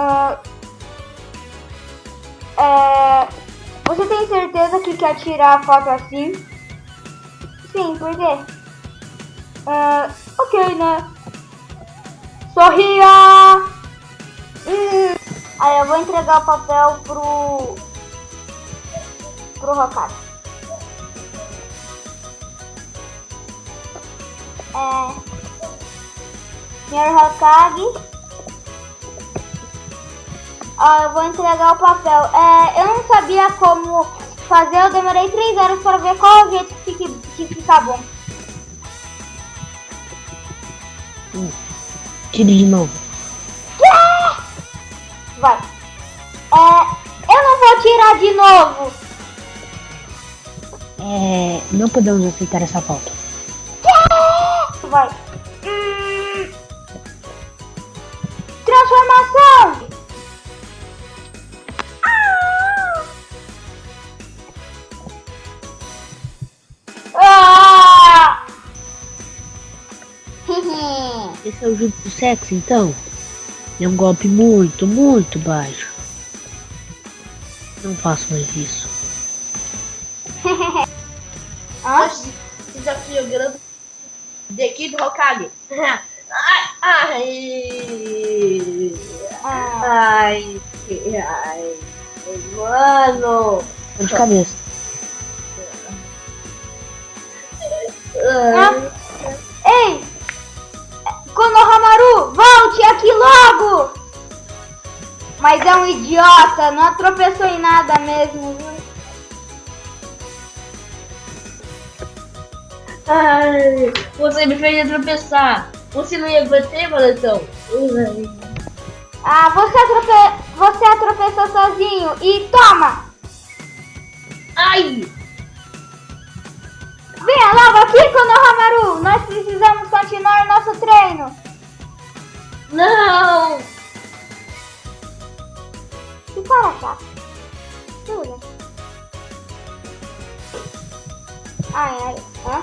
Ah, é, você tem certeza que quer tirar a foto assim? Sim, por quê? Ah, ok, né? Sorria! Hum. Aí eu vou entregar o papel pro... pro Rocado. É... Senhor Hokage. Ó, eu vou entregar o papel. É, eu não sabia como fazer, eu demorei três horas para ver qual o jeito que, fique, que fica bom. Hum. Tire de novo. Vai. É, eu não vou tirar de novo. É, não podemos aceitar essa foto. Vai. Hum. Transformação. Esse é o jutsu sexo, então? É um golpe muito, muito baixo. Não faço mais isso. Hã? Desafio grande de aqui do Hokage. Ai, ai, Ah. ai, ai, mano. De cabeça. Ai, volte aqui logo! Mas é um idiota, não tropeçou em nada mesmo, ai, você me fez tropeçar. Você não ia bater, Balatão? Ai. Ah, você, atrope... você tropeçou sozinho e toma! Ai, Venha logo aqui, Konohamaru! Nós precisamos continuar o nosso treino! Não. Que cara chato. Jura? Ai, ai, hã?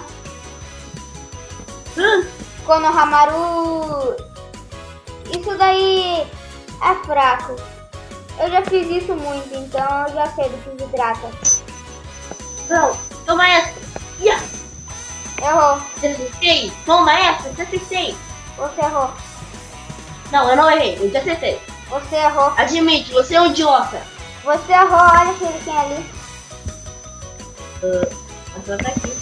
Hã? Konohamaru... Isso daí é fraco. Eu já fiz isso muito, então eu já sei do que se trata. Não, toma essa. Yeah. Errou. Te acertei. Toma essa, te acertei. Você errou. Não, eu não errei, eu te acertei. Você errou. Admite, você é um idiota. Você errou. Olha quem ali. Uh, a sua tá aqui.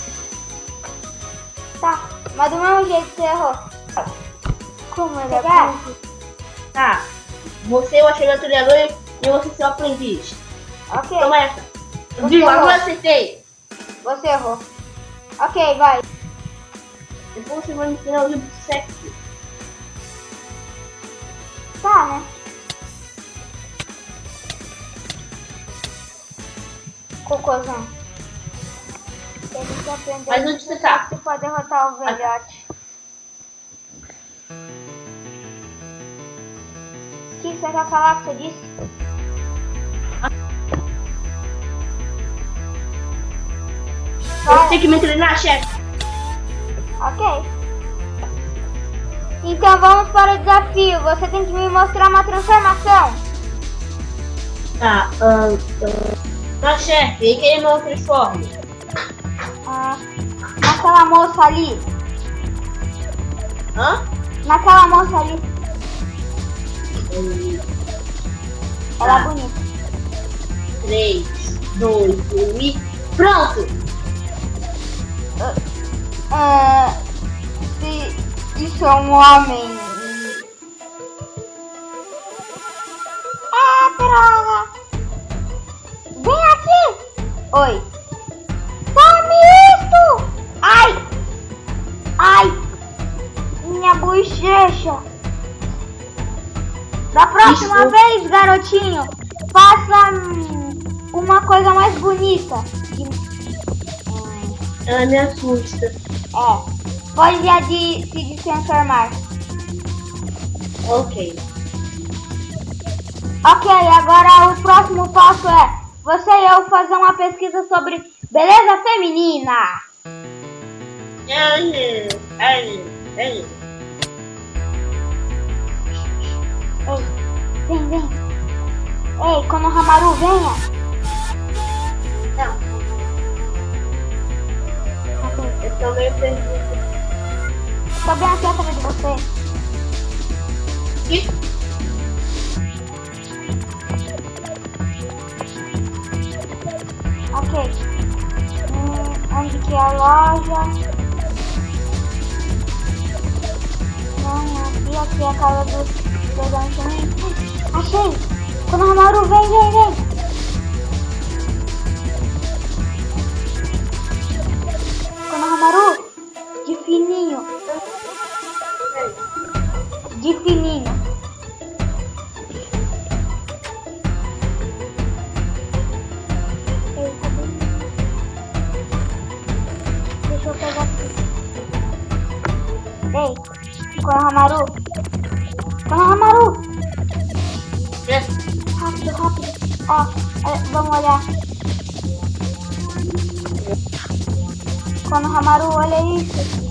Tá. Mas do mesmo jeito você errou. Como ele é Pegar? burro. Tá. Você é o achei treinador e você é seu aprendiz. Ok. Toma essa. Você Viu? Agora acertei. Você errou. Ok, vai. Depois você vai me ensinar o livro sexy. Tá, né? Cocôzão. Mas onde você tá? pra derrotar o velhote. O que você quer falar que você disse? Você tem que me treinar, chefe. Ok. Então vamos para o desafio. Você tem que me mostrar uma transformação. Tá, ahn. Tá, chefe, e quem não transforma? Ah, naquela moça ali. Hã? Naquela moça ali. Um, Ela é Tá. bonita. 3, 2, 1 e. Pronto! Ah, se isso é um homem. Ah, droga! Vem aqui! Oi! Tome isto! Ai! Ai! Minha bochecha! Da próxima Isso. vez, garotinho, faça hum, uma coisa mais bonita. Ela me assusta. É. Pode já de se transformar. Ok. Ok, agora o próximo passo é você e eu fazer uma pesquisa sobre beleza feminina. Ai, ai, ai. Ei, Vem, vem. Ei, Konohamaru, venha. Não, eu tô meio perdido. Tô bem aqui atrás de você. Ih, Ok. Hum, onde que é a loja? Não, aqui, aqui é a casa do dragão também. Ai, Achei! Konohamaru, vem, vem, vem! De fininho. Ei, cadê? Deixa eu pegar aqui. Ei, Konohamaru. Konohamaru, é. rápido, rápido. Ó, é, vamos olhar. Konohamaru, olha isso.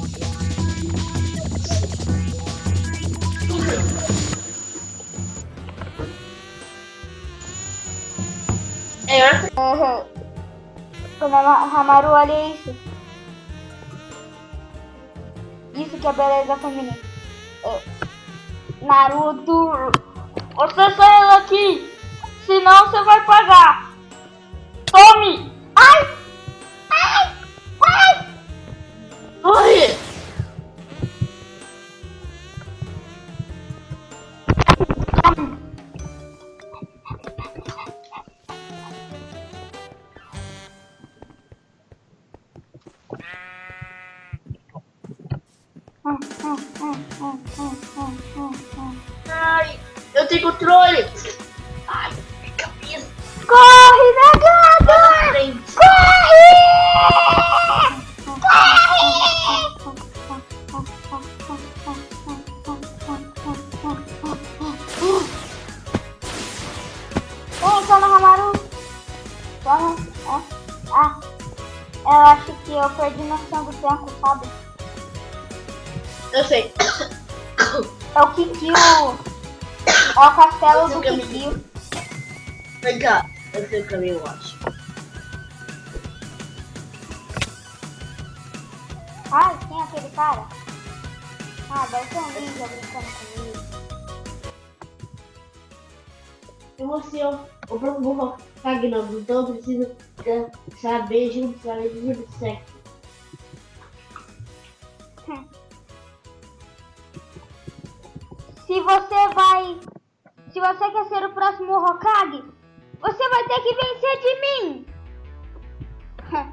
É, olha Uhum. Konohamaru, olha isso. Isso que é beleza feminina. É. Naruto, você saiu daqui, senão você vai pagar. Tome! Hum, hum, hum, hum, hum. Ai, eu tenho controle! Ai, minha cabeça! Corre, negado! Frente! Vem, Konohamaru. Vamos. É. Ah, eu acho que eu perdi noção do tempo, sabe? Eu sei. É o Kikyo. É o castelo do caminho. Kikyo. Vem cá, eu sei o caminho, eu acho. Ah, tem aquele cara? Ah, deve ser um ninja brincando comigo. E você, ó, o próprio Kagnon, então precisa eh, saber juntos a legenda do sexo. Se você vai. Se você quer ser o próximo Hokage, você vai ter que vencer de mim!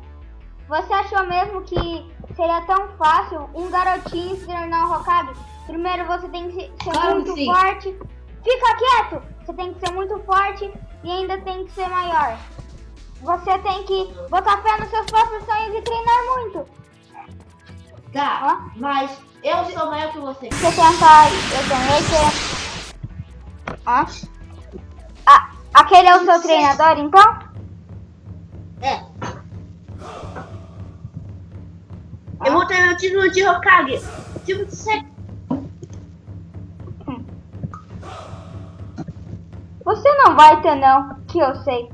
Você achou mesmo que seria tão fácil um garotinho se tornar um Hokage? Primeiro você tem que ser Claro muito forte. Fica quieto! Você tem que ser muito forte e ainda tem que ser maior. Você tem que botar fé nos seus próprios sonhos e treinar muito. Tá, mas eu sou maior que você. Você tenta. Eu ganhei que. Hã? Ah, aquele é o seu treinador, então? É. Eu vou ter meu título de Hokage. Tipo de sexo. Você não vai ter, não, que eu sei.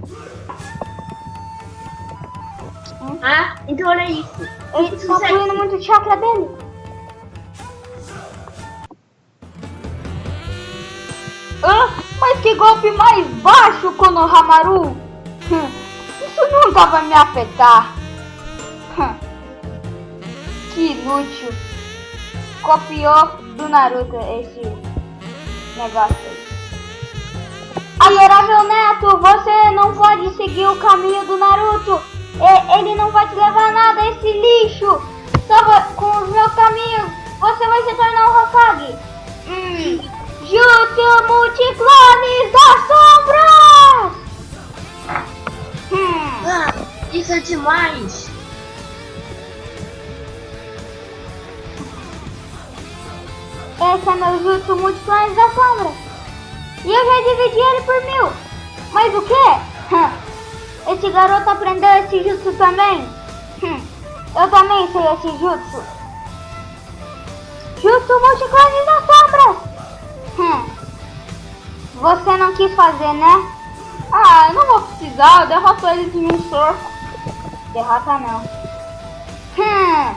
Ah, então olha isso. Ele tá fluindo muito chakra dele. Que golpe mais baixo, Konohamaru! Hum, Isso nunca vai me afetar. Hum, Que inútil. Copiou do Naruto esse negócio aí. Adorável Neto, você não pode seguir o caminho do Naruto. Ele não vai te levar a nada, esse lixo. Só com os meus caminhos, você vai se tornar um Hokage. Jutsu Multiclones das Sombras! Hum. Ah, isso é demais. Esse é meu Jutsu Multiclones das Sombras. E eu já dividi ele por mil. Mas o quê? Hum. Esse garoto aprendeu esse jutsu também? Hum. Eu também sei esse jutsu. Jutsu Multiclones das Sombras. Hum. Você não quis fazer, né? Ah, eu não vou precisar, eu derroto eles em um soco. Derrota não. Hum.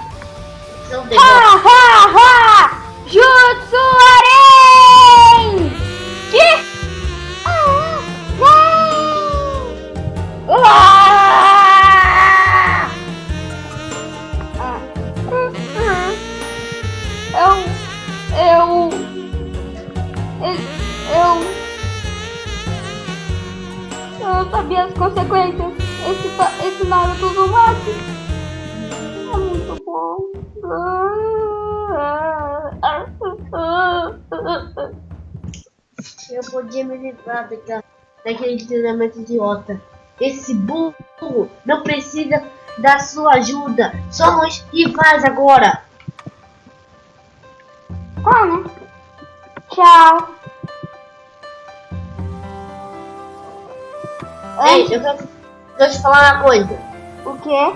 São Ha, ha, ha! Jutsu Aren! Que? Eu podia me livrar daquela, daquele treinamento idiota. Esse burro não precisa da sua ajuda. Somos rivais agora. Tá, né? Tchau. Ei, eu quero, quero te falar uma coisa. O quê?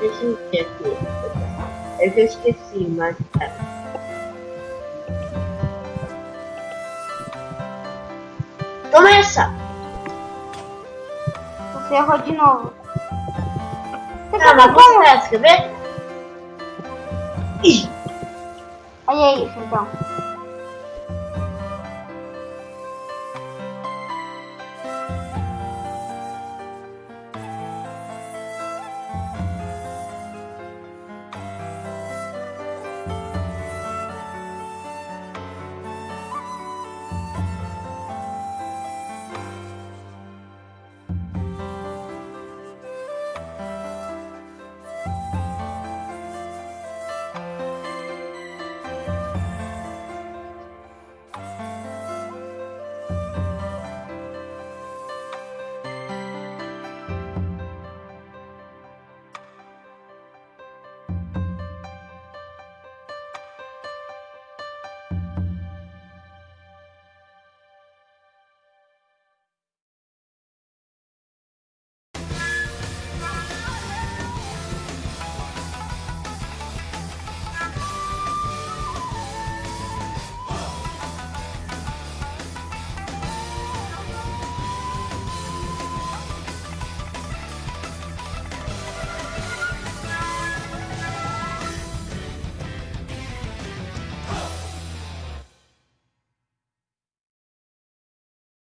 Deixa eu ver aqui. É que eu esqueci, mas. Toma essa! Você errou de novo. Você Tá, mas como? essa, quer ver? Ih, Olha isso, então.